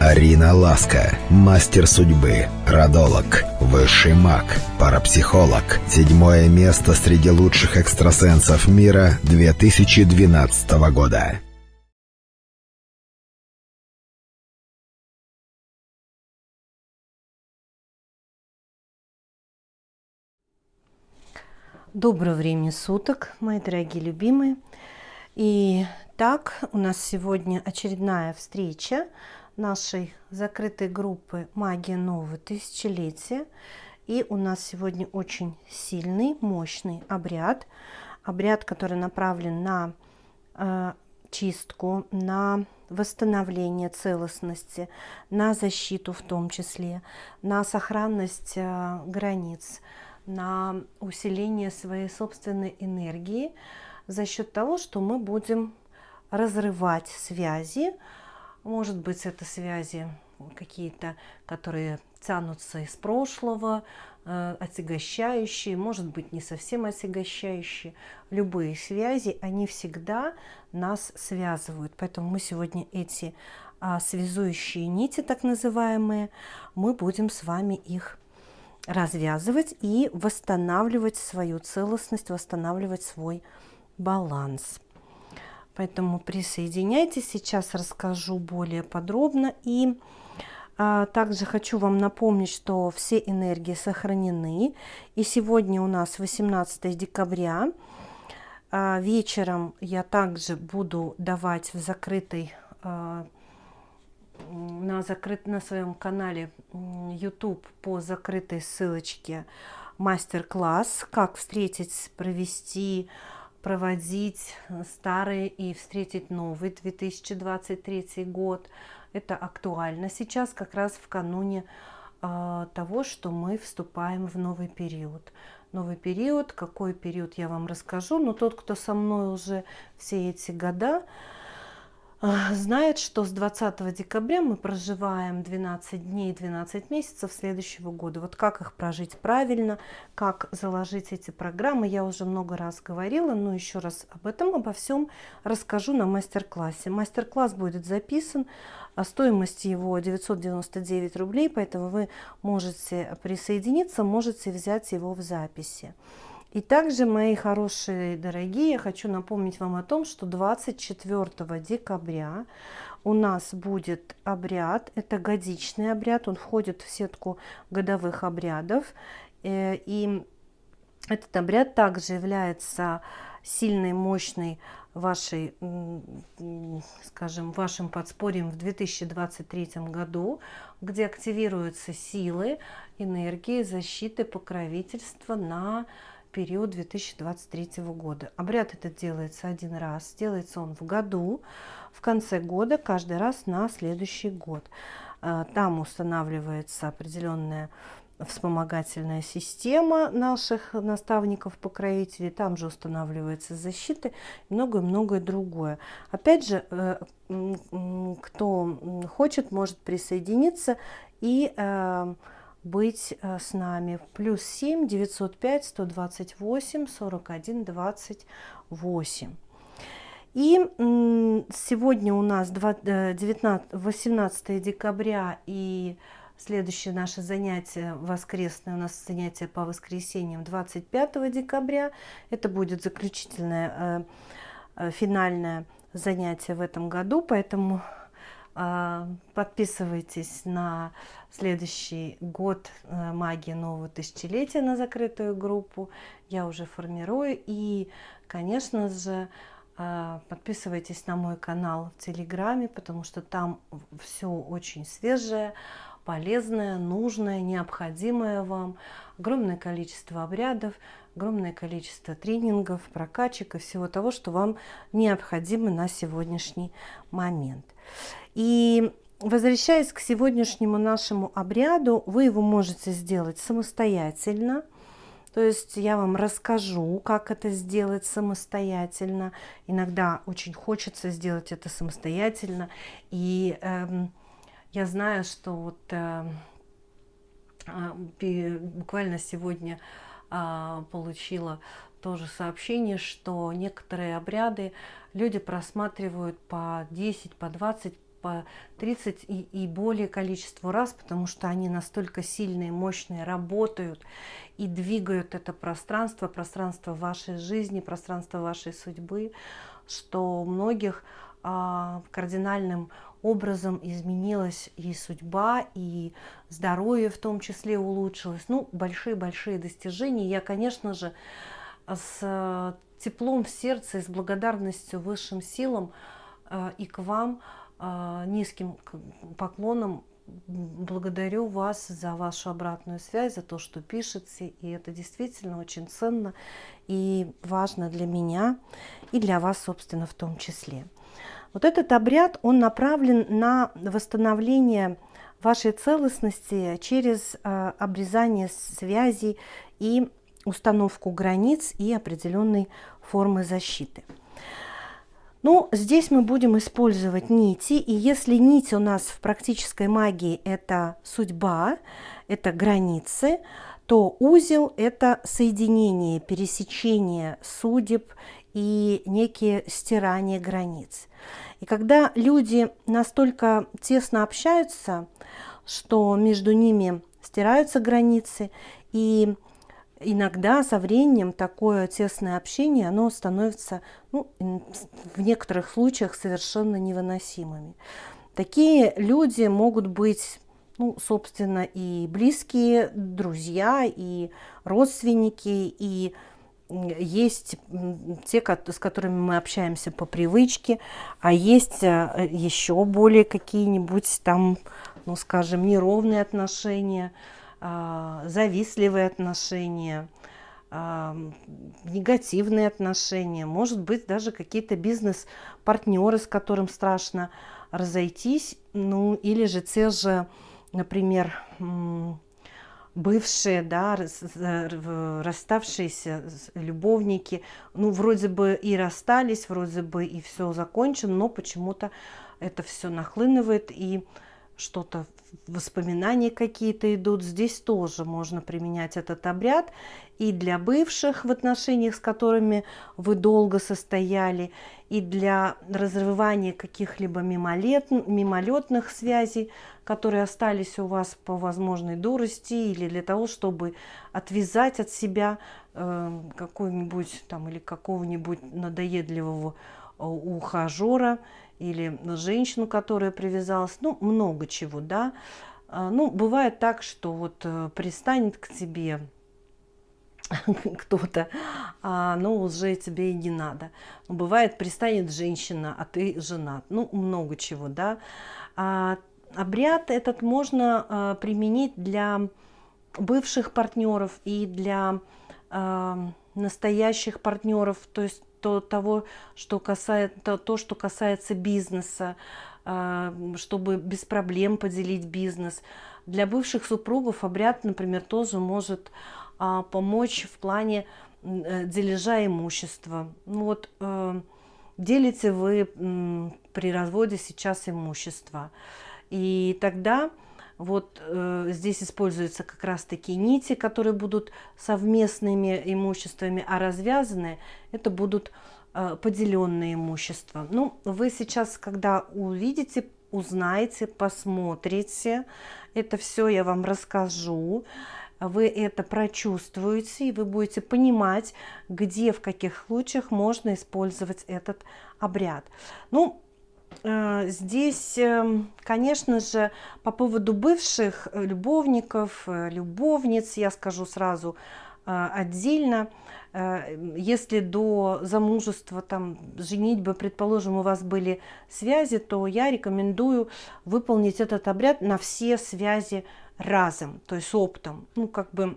Арина Ласка, мастер судьбы, родолог, высший маг, парапсихолог. Седьмое место среди лучших экстрасенсов мира 2012 года. Доброго времени суток, мои дорогие любимые. И так, у нас сегодня очередная встреча нашей закрытой группы «Магия нового тысячелетия». И у нас сегодня очень сильный, мощный обряд. Обряд, который направлен на э, чистку, на восстановление целостности, на защиту в том числе, на сохранность э, границ, на усиление своей собственной энергии за счет того, что мы будем разрывать связи, может быть, это связи какие-то, которые тянутся из прошлого, э, отягощающие, может быть, не совсем отягощающие. Любые связи, они всегда нас связывают. Поэтому мы сегодня эти а, связующие нити, так называемые, мы будем с вами их развязывать и восстанавливать свою целостность, восстанавливать свой баланс. Поэтому присоединяйтесь, сейчас расскажу более подробно. И а, также хочу вам напомнить, что все энергии сохранены. И сегодня у нас 18 декабря. А, вечером я также буду давать в закрытой а, на, закрыт, на своем канале YouTube по закрытой ссылочке мастер-класс, как встретить, провести проводить старый и встретить новый 2023 год. Это актуально сейчас, как раз в кануне э, того, что мы вступаем в новый период. Новый период, какой период я вам расскажу, но тот, кто со мной уже все эти года, знает, что с 20 декабря мы проживаем 12 дней, 12 месяцев следующего года. Вот как их прожить правильно, как заложить эти программы, я уже много раз говорила, но еще раз об этом, обо всем расскажу на мастер-классе. Мастер-класс будет записан, а стоимость его 999 рублей, поэтому вы можете присоединиться, можете взять его в записи. И также, мои хорошие дорогие, я хочу напомнить вам о том, что 24 декабря у нас будет обряд, это годичный обряд, он входит в сетку годовых обрядов. Э, и этот обряд также является сильной, мощной вашей, скажем, вашим подспорьем в 2023 году, где активируются силы, энергии, защиты, покровительства на период 2023 года. Обряд этот делается один раз, делается он в году, в конце года, каждый раз на следующий год. А, там устанавливается определенная вспомогательная система наших наставников-покровителей, там же устанавливается защита и многое-многое другое. Опять же, э, кто хочет, может присоединиться и э, быть э, с нами. Плюс 7 905 128 41 28. И сегодня у нас 19, 18 э, декабря и следующее наше занятие воскресное, у нас занятие по воскресеньям 25 декабря. Это будет заключительное, э, финальное занятие в этом году, поэтому подписывайтесь на следующий год э, магии нового тысячелетия на закрытую группу. Я уже формирую. И, конечно же, а, подписывайтесь на мой канал в Телеграме, потому что там все очень свежее, полезное, нужное, необходимое вам. Огромное количество обрядов, огромное количество тренингов, прокачек и всего того, что вам необходимо на сегодняшний момент. И возвращаясь к сегодняшнему нашему обряду, вы его можете сделать самостоятельно. То есть я вам расскажу, как это сделать самостоятельно. Иногда очень хочется сделать это самостоятельно. И э, я знаю, что вот э, буквально сегодня э, получила тоже сообщение, что некоторые обряды люди просматривают по 10, по 20, по по 30 и, и более количество раз, потому что они настолько сильные, мощные, работают и двигают это пространство, пространство вашей жизни, пространство вашей судьбы, что у многих а, кардинальным образом изменилась и судьба, и здоровье в том числе улучшилось. Ну, большие-большие достижения. Я, конечно же, с теплом в сердце и с благодарностью высшим силам э, и к вам э, низким поклоном благодарю вас за вашу обратную связь, за то, что пишете, и это действительно очень ценно и важно для меня и для вас, собственно, в том числе. Вот этот обряд, он направлен на восстановление вашей целостности через э, обрезание связей и установку границ и определенной формы защиты. Ну, здесь мы будем использовать нити, и если нить у нас в практической магии – это судьба, это границы, то узел – это соединение, пересечение судеб и некие стирания границ. И когда люди настолько тесно общаются, что между ними стираются границы, и иногда со временем такое тесное общение, оно становится ну, в некоторых случаях совершенно невыносимыми. Такие люди могут быть, ну, собственно, и близкие, друзья, и родственники, и есть те, с которыми мы общаемся по привычке, а есть э, еще более какие-нибудь там, ну, скажем, неровные отношения – завистливые отношения, а, негативные отношения, может быть, даже какие-то бизнес-партнеры, с которым страшно разойтись, ну, или же те же, например, бывшие, да, расставшиеся любовники, ну, вроде бы и расстались, вроде бы и все закончено, но почему-то это все нахлынывает, и что-то, воспоминания какие-то идут. Здесь тоже можно применять этот обряд и для бывших в отношениях, с которыми вы долго состояли, и для разрывания каких-либо мимолет, мимолетных связей, которые остались у вас по возможной дурости, или для того, чтобы отвязать от себя э, какой-нибудь там или какого-нибудь надоедливого ухажера, или женщину, которая привязалась, ну, много чего, да. А, ну, бывает так, что вот э, пристанет к тебе кто-то, а, ну, уже тебе и не надо. Бывает, пристанет женщина, а ты женат. Ну, много чего, да. А, обряд этот можно а, применить для бывших партнеров и для а, настоящих партнеров, то есть то, того, что касается, то, то, что касается бизнеса, а, чтобы без проблем поделить бизнес. Для бывших супругов обряд, например, тоже может а, помочь в плане э, дележа имущества. Ну вот э, делите вы при разводе сейчас имущество. И тогда вот э, здесь используются как раз такие нити, которые будут совместными имуществами, а развязанные это будут э, поделенные имущества. Ну, вы сейчас, когда увидите, узнаете, посмотрите, это все я вам расскажу, вы это прочувствуете, и вы будете понимать, где, в каких случаях можно использовать этот обряд. Ну, здесь, эм, конечно же, по поводу бывших э, любовников, э, любовниц, я скажу сразу отдельно. Если до замужества, там, женитьбы, предположим, у вас были связи, то я рекомендую выполнить этот обряд на все связи разом, то есть оптом. Ну, как бы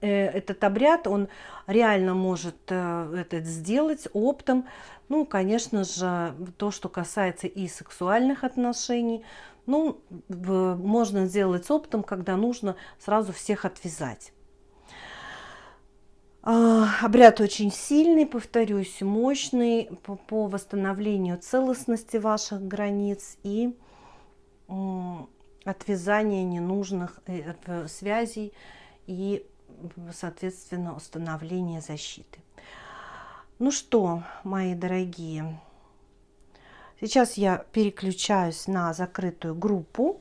этот обряд, он реально может это сделать оптом, ну, конечно же, то, что касается и сексуальных отношений, ну, можно сделать оптом, когда нужно сразу всех отвязать. А, обряд очень сильный, повторюсь, мощный по, по восстановлению целостности ваших границ и отвязания ненужных э, связей и, соответственно, установление защиты. Ну что, мои дорогие, Сейчас я переключаюсь на закрытую группу.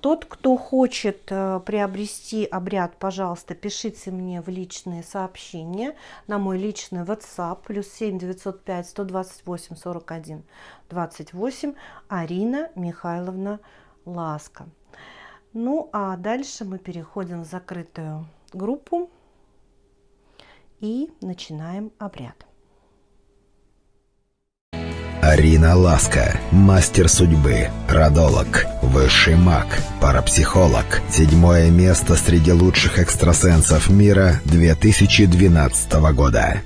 Тот, кто хочет э, приобрести обряд, пожалуйста, пишите мне в личные сообщения на мой личный WhatsApp плюс 7 905 128 41 28 Арина Михайловна Ласка. Ну а дальше мы переходим в закрытую группу и начинаем обряд. Арина Ласка, мастер судьбы, родолог, высший маг, парапсихолог. Седьмое место среди лучших экстрасенсов мира 2012 года.